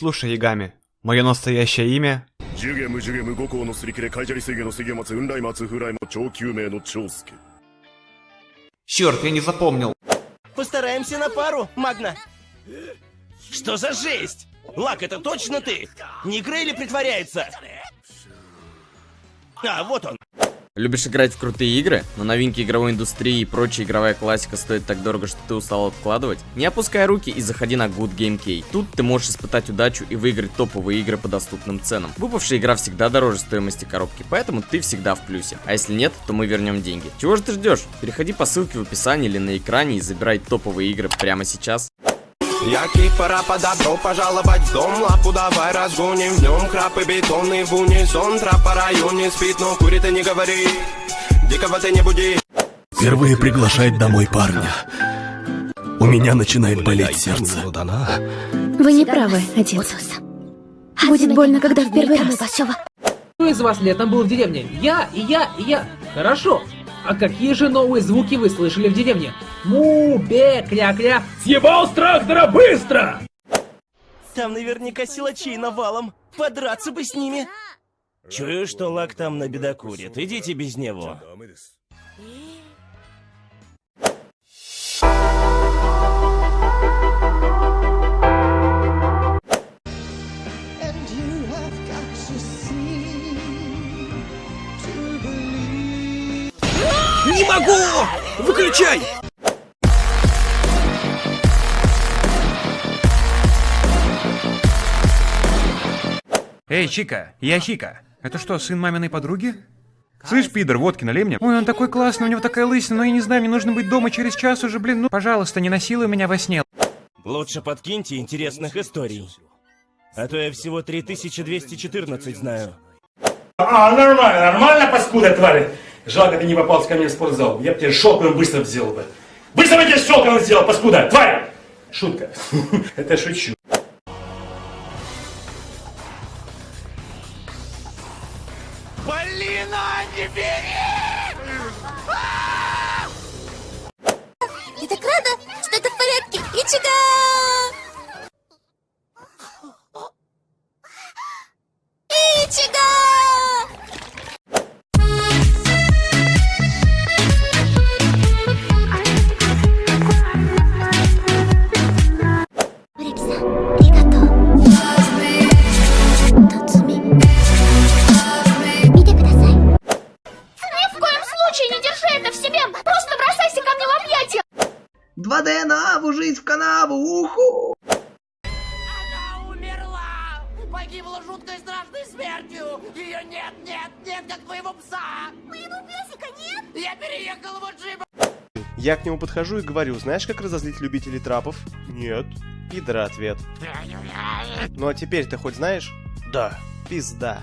Слушай, Ягами, мое настоящее имя... Черт, я не запомнил. Постараемся на пару, Магна. Что за жесть? Лак, это точно ты? Не Грейли притворяется? А, вот он. Любишь играть в крутые игры, но новинки игровой индустрии и прочая игровая классика стоит так дорого, что ты устал откладывать? Не опускай руки и заходи на Good Game Key. Тут ты можешь испытать удачу и выиграть топовые игры по доступным ценам. Выпавшая игра всегда дороже стоимости коробки, поэтому ты всегда в плюсе. А если нет, то мы вернем деньги. Чего же ты ждешь? Переходи по ссылке в описании или на экране и забирай топовые игры прямо сейчас. Я кипара подобро пожаловать в дом Лапу давай разгоним в нем Крапы бетонный в унисон Трапа районе спит, но курит и не говори Дикого ты не буди Впервые приглашает домой парня. У меня начинает болеть сердце. Вы не правы, отец. Будет больно, когда в первый раз. Кто из вас летом был в деревне? Я, и я, и я. Хорошо. А какие же новые звуки вы слышали в деревне? Му, бе, кря-кря. Съебал с трактора быстро! Там наверняка силачей навалом. Подраться бы с ними. Чую, что Лак там на бедокурит. Идите без него. Не могу! Выключай! Эй, Чика, я Чика. Это что, сын маминой подруги? Слышь, пидор, водки налей мне. Ой, он такой классный, у него такая лысина, но я не знаю, мне нужно быть дома через час уже, блин. Ну, пожалуйста, не насилуй меня во сне. Лучше подкиньте интересных историй. А то я всего 3214 знаю. А, нормально, нормально, паскуда, тварь. Жалко, ты не попался ко мне в спортзал. Я бы тебе шелковым быстро сделал бы. Быстро бы тебе шелковым сделал, паскуда, тварь! Шутка. Это шучу. Я так рада, что это в порядке. Ичига! Случае не держи это в себе! Просто бросайся ко мне в объятия! 2 ДНА, жизнь в канаву, уху! Она умерла! Погибла жуткой страшной смертью! Ее нет, нет, нет, как твоего пса! Моего песика нет? Я переехал в джип! Я к нему подхожу и говорю, знаешь, как разозлить любителей трапов? Нет. Пидора ответ. Ну а теперь ты хоть знаешь? Да. Пизда.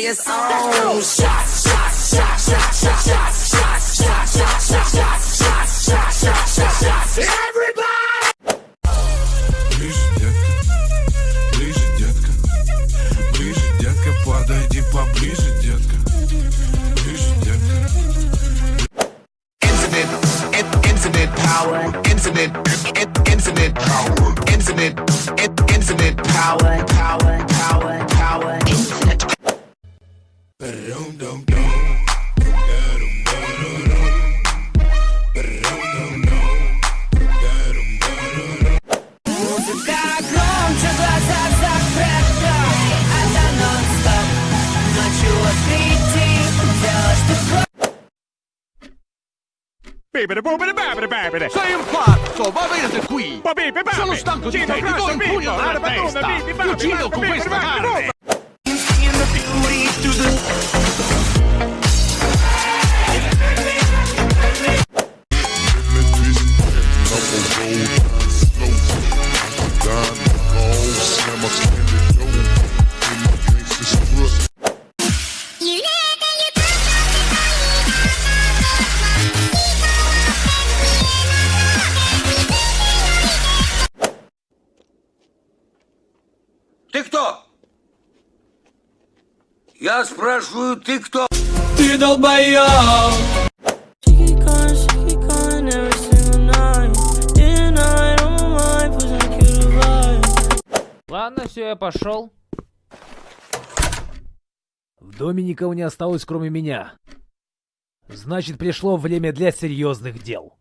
Everybody is on Shots, shots, shots, shots, shots, shots, shots, shots, shots, shots, shots, shots, shots, shots, shots, shots. Everybody! Ближе, детка. Ближе, детка. Ближе, детка. Подойди поближе, детка. Ближе, детка. Infinite, in- infinite power, infinite, in- infinite power, infinite, in- infinite power, power, power, power, infinite. Bibere, bubere, bebere, bebere! Sei un pazzo, va bene qui! Sono stanco di te, ti do un pugno nella testa! Uccido con questa carne! through the Я спрашиваю, ты кто? Ты долбоёб! Ладно, все, я пошел. В доме никого не осталось, кроме меня. Значит, пришло время для серьезных дел.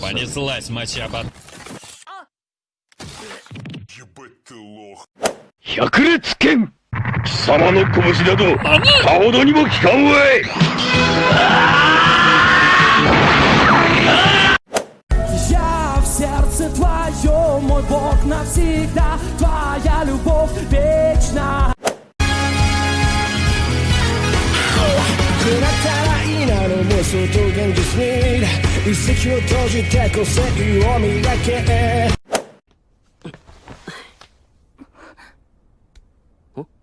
Понеслась мочаба. Ебать 百裂剣貴様の拳など顔どにも効かんわい Я в сердце твоем, мой Бог навсегда, твоя любовь вечна. くなったらいいなの妄想と現実に一石を閉じて個性を磨け